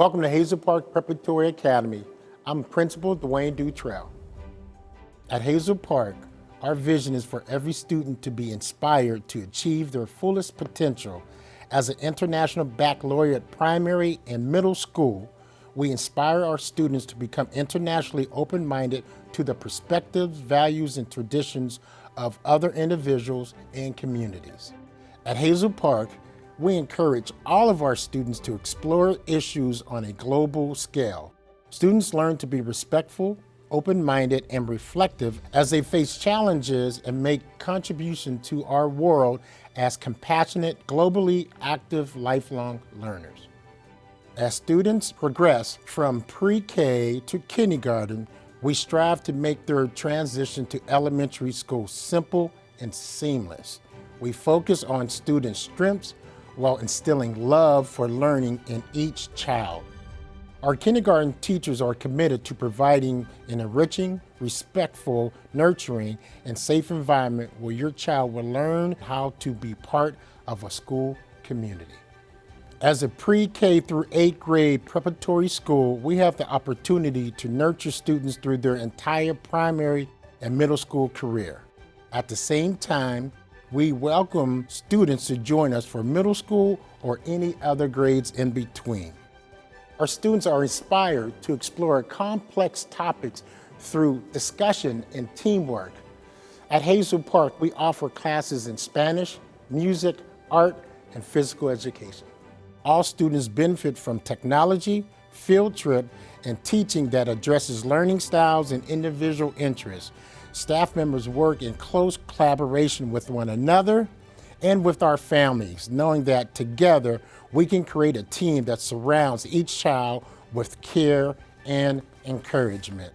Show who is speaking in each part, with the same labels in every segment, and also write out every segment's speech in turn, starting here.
Speaker 1: Welcome to Hazel Park Preparatory Academy. I'm Principal Dwayne Dutrell. At Hazel Park, our vision is for every student to be inspired to achieve their fullest potential. As an International Baccalaureate primary and middle school, we inspire our students to become internationally open-minded to the perspectives, values, and traditions of other individuals and communities. At Hazel Park, we encourage all of our students to explore issues on a global scale. Students learn to be respectful, open-minded, and reflective as they face challenges and make contribution to our world as compassionate, globally active, lifelong learners. As students progress from pre-K to kindergarten, we strive to make their transition to elementary school simple and seamless. We focus on students' strengths while instilling love for learning in each child. Our kindergarten teachers are committed to providing an enriching, respectful, nurturing, and safe environment where your child will learn how to be part of a school community. As a pre-K through 8th grade preparatory school, we have the opportunity to nurture students through their entire primary and middle school career. At the same time, we welcome students to join us for middle school or any other grades in between. Our students are inspired to explore complex topics through discussion and teamwork. At Hazel Park, we offer classes in Spanish, music, art, and physical education. All students benefit from technology, field trip, and teaching that addresses learning styles and individual interests staff members work in close collaboration with one another and with our families, knowing that together we can create a team that surrounds each child with care and encouragement.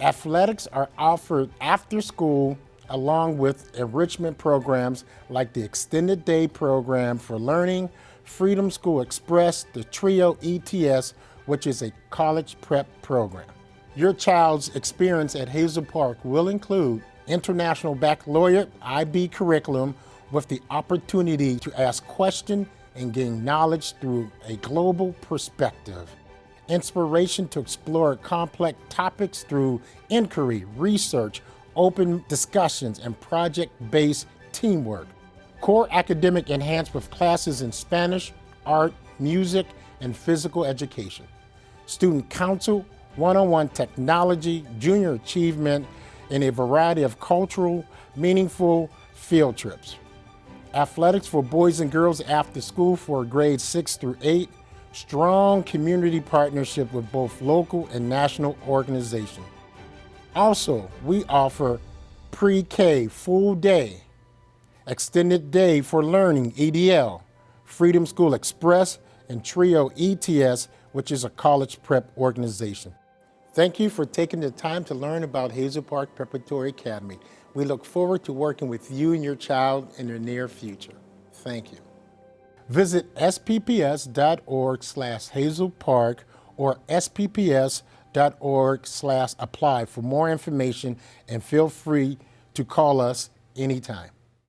Speaker 1: Athletics are offered after school along with enrichment programs like the Extended Day Program for Learning, Freedom School Express, the TRIO ETS, which is a college prep program. Your child's experience at Hazel Park will include International Baccalaureate IB curriculum with the opportunity to ask questions and gain knowledge through a global perspective. Inspiration to explore complex topics through inquiry, research, open discussions, and project-based teamwork. Core academic enhanced with classes in Spanish, art, music, and physical education. Student council one-on-one technology, junior achievement, and a variety of cultural, meaningful field trips. Athletics for boys and girls after school for grades six through eight, strong community partnership with both local and national organizations. Also, we offer pre-K full day, extended day for learning EDL, Freedom School Express, and TRIO ETS, which is a college prep organization. Thank you for taking the time to learn about Hazel Park Preparatory Academy. We look forward to working with you and your child in the near future. Thank you. Visit spps.org slash hazelpark or spps.org slash apply for more information and feel free to call us anytime.